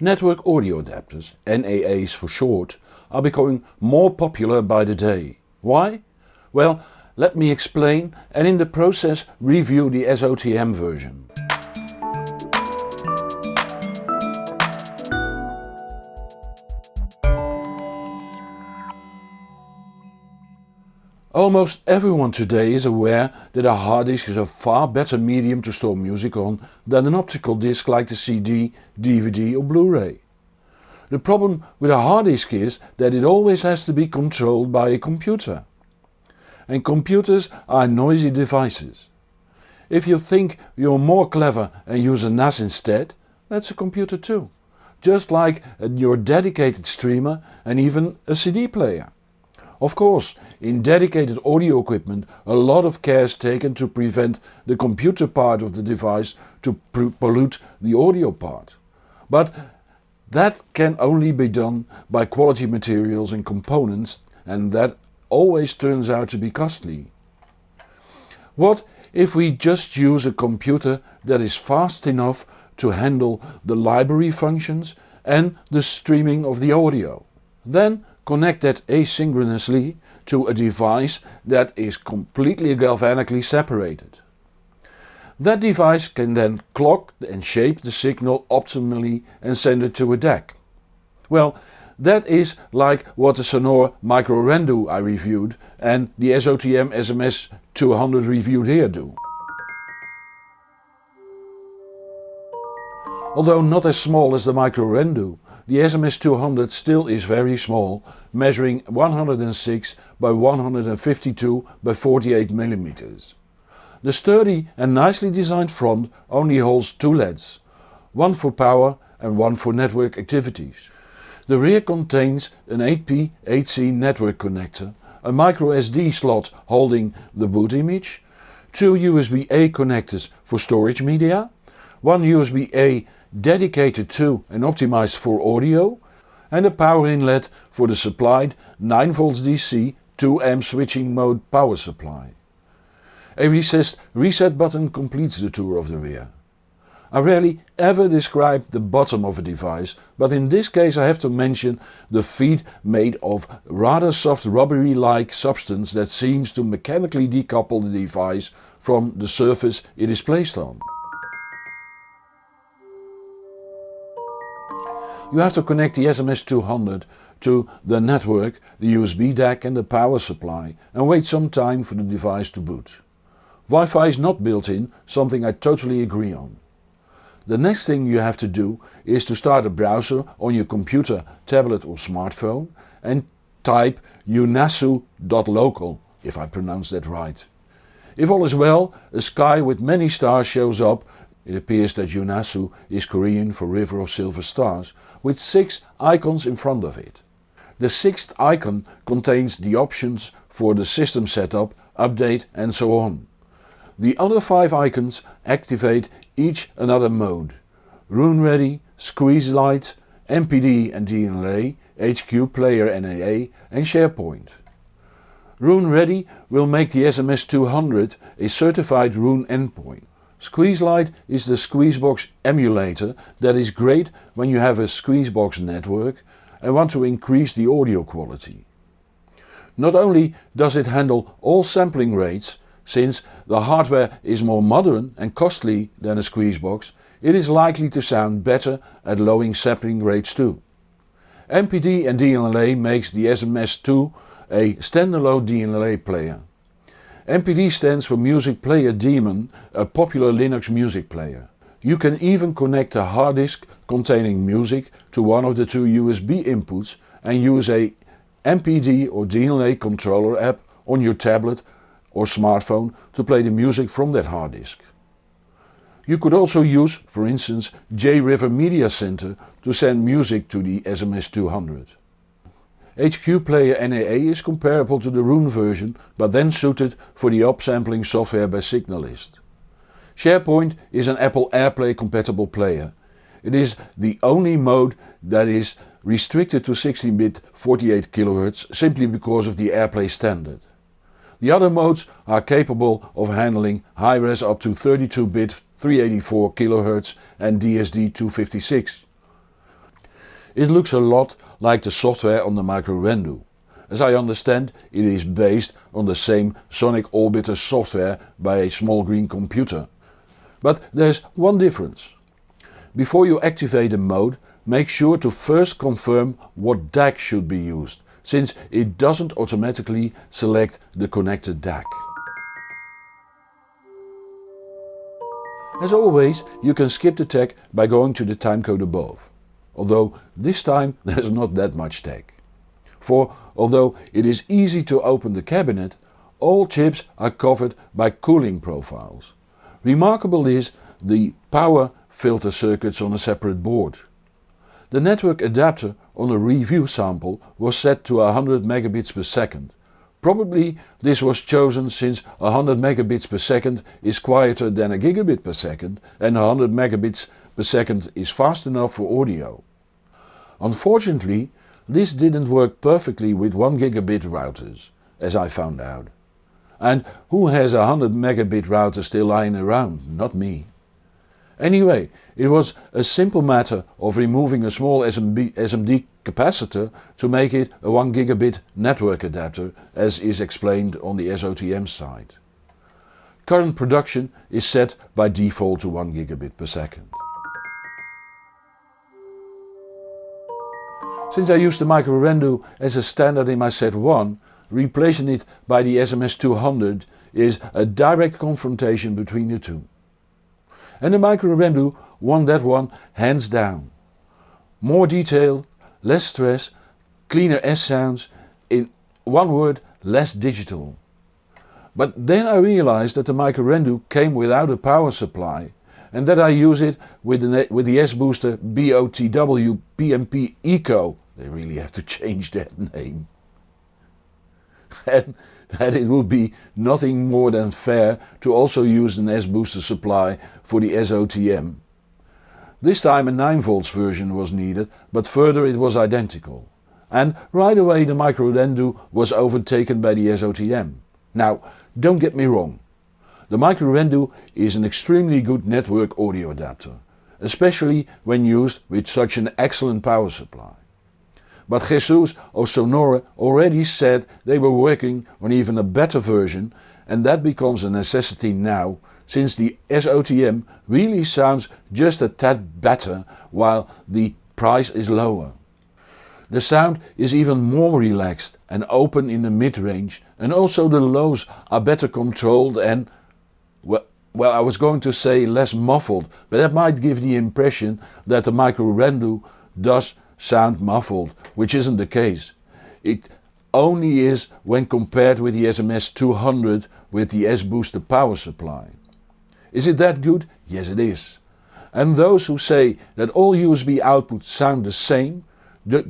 Network audio adapters, NAAs for short, are becoming more popular by the day. Why? Well, let me explain and in the process review the SOTM version. Almost everyone today is aware that a hard disk is a far better medium to store music on than an optical disc like the CD, DVD or Blu-ray. The problem with a hard disk is that it always has to be controlled by a computer. And computers are noisy devices. If you think you're more clever and use a NAS instead, that's a computer too. Just like your dedicated streamer and even a CD player. Of course, in dedicated audio equipment a lot of care is taken to prevent the computer part of the device to pollute the audio part. But that can only be done by quality materials and components and that always turns out to be costly. What if we just use a computer that is fast enough to handle the library functions and the streaming of the audio? Then connect that asynchronously to a device that is completely galvanically separated. That device can then clock and shape the signal optimally and send it to a DAC. Well, that is like what the Sonore Micro Rendu I reviewed and the SOTM SMS200 reviewed here do. Although not as small as the Micro Rendu, the SMS200 still is very small, measuring 106 by 152 by 48 mm. The sturdy and nicely designed front only holds two LEDs, one for power and one for network activities. The rear contains an 8P 8C network connector, a micro SD slot holding the boot image, two USB-A connectors for storage media, one USB-A dedicated to and optimized for audio and a power inlet for the supplied 9V DC 2A switching mode power supply. A recessed reset button completes the tour of the rear. I rarely ever describe the bottom of a device, but in this case I have to mention the feet made of rather soft rubbery like substance that seems to mechanically decouple the device from the surface it is placed on. You have to connect the SMS200 to the network, the USB DAC and the power supply and wait some time for the device to boot. Wi-Fi is not built in, something I totally agree on. The next thing you have to do is to start a browser on your computer, tablet or smartphone and type eunhasu.local if I pronounce that right. If all is well, a sky with many stars shows up it appears that Eunhasu is Korean for River of Silver Stars, with 6 icons in front of it. The sixth icon contains the options for the system setup, update and so on. The other 5 icons activate each another mode. Roon Ready, Squeezelite, MPD and DLNA, HQ Player NAA and Shairport. Roon Ready will make the SMS200 a certified Roon endpoint. Squeezelite is the Squeezebox emulator that is great when you have a Squeezebox network and want to increase the audio quality. Not only does it handle all sampling rates, since the hardware is more modern and costly than a Squeezebox, it is likely to sound better at lowering sampling rates too. MPD and DLNA makes the SMS2 a standalone DLNA player. MPD stands for Music Player Daemon, a popular Linux music player. You can even connect a hard disk containing music to one of the two USB inputs and use a MPD or DLNA controller app on your tablet or smartphone to play the music from that hard disk. You could also use, for instance, JRiver Media Center to send music to the SMS200. HQ Player NAA is comparable to the Roon version but then suited for the upsampling software by Signalyst. Shairport is an Apple AirPlay compatible player. It is the only mode that is restricted to 16-bit 48 kHz simply because of the AirPlay standard. The other modes are capable of handling high-res up to 32-bit 384 kHz and DSD 256. It looks a lot like the software on the Microrendu. As I understand it is based on the same Sonic Orbiter software by a small green computer. But there's one difference. Before you activate a mode make sure to first confirm what DAC should be used, since it doesn't automatically select the connected DAC. As always you can skip the tech by going to the timecode above, although this time there's not that much tech for although it is easy to open the cabinet, all chips are covered by cooling profiles. Remarkable is the power filter circuits on a separate board. The network adapter on a review sample was set to 100 megabits per second. Probably this was chosen since 100 megabits per second is quieter than a gigabit per second and 100 megabits per second is fast enough for audio. Unfortunately this didn't work perfectly with 1 gigabit routers, as I found out. And who has a 100 megabit router still lying around? Not me. Anyway, it was a simple matter of removing a small SMB, SMD capacitor to make it a 1 gigabit network adapter as is explained on the SOTM side. Current production is set by default to 1 gigabit per second. Since I use the Microrendu as a standard in my set 1, replacing it by the SMS200 is a direct confrontation between the two. And the Microrendu won that one hands down. More detail, less stress, cleaner S sounds, in one word less digital. But then I realized that the Microrendu came without a power supply and that I use it with the, with the S-Booster BOTW PMP Eco they really have to change that name. and that it would be nothing more than fair to also use an S-booster supply for the SOTM. This time a 9 volts version was needed but further it was identical. And right away the Microrendu was overtaken by the SOTM. Now don't get me wrong, the Microrendu is an extremely good network audio adapter, especially when used with such an excellent power supply. But Jesus of Sonore already said they were working on even a better version and that becomes a necessity now since the SOTM really sounds just a tad better while the price is lower. The sound is even more relaxed and open in the mid-range and also the lows are better controlled and well, well I was going to say less muffled but that might give the impression that the Micro Microrendu does sound muffled, which isn't the case. It only is when compared with the SMS 200 with the S-Booster power supply. Is it that good? Yes it is. And those who say that all USB outputs sound the same,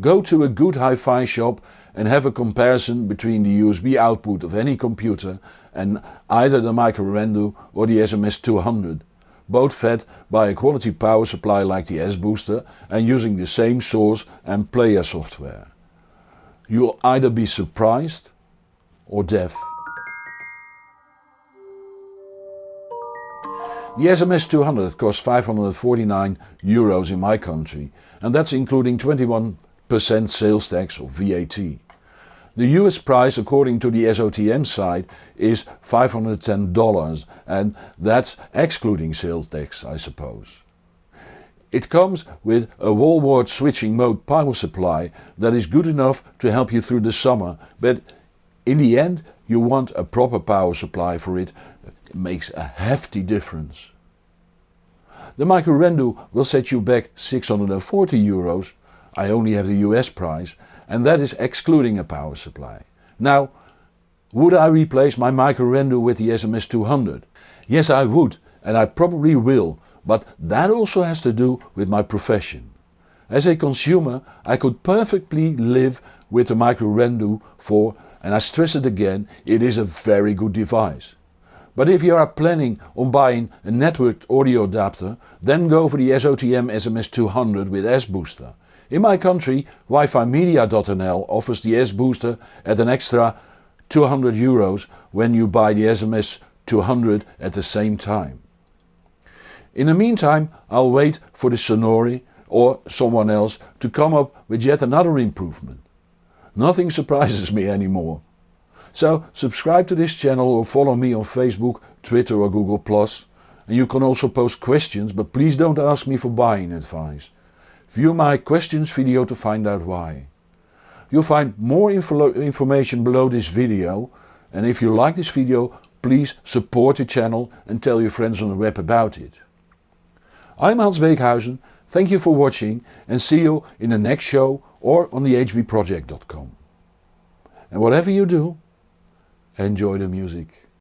go to a good hi-fi shop and have a comparison between the USB output of any computer and either the Micro Microrendu or the SMS 200 both fed by a quality power supply like the S-Booster and using the same source and player software. You'll either be surprised or deaf. The SMS 200 costs 549 euros in my country and that's including 21% sales tax or VAT. The US price according to the SOTM site is $510 and that's excluding sales tax I suppose. It comes with a wallboard switching mode power supply that is good enough to help you through the summer but in the end you want a proper power supply for it, it makes a hefty difference. The Micro Microrendu will set you back 640 euros, I only have the US price and that is excluding a power supply. Now would I replace my Microrendu with the SMS 200? Yes I would and I probably will but that also has to do with my profession. As a consumer I could perfectly live with the Microrendu for, and I stress it again, it is a very good device. But if you are planning on buying a networked audio adapter then go for the SOTM SMS 200 with S-Booster. In my country WiFiMedia.nl offers the S-Booster at an extra 200 euros when you buy the SMS 200 at the same time. In the meantime I'll wait for the Sonore or someone else to come up with yet another improvement. Nothing surprises me anymore. So subscribe to this channel or follow me on Facebook, Twitter or Google+. And you can also post questions but please don't ask me for buying advice. View my questions video to find out why. You'll find more info information below this video and if you like this video please support the channel and tell your friends on the web about it. I'm Hans Beekhuyzen, thank you for watching and see you in the next show or on the hbproject.com. And whatever you do, enjoy the music.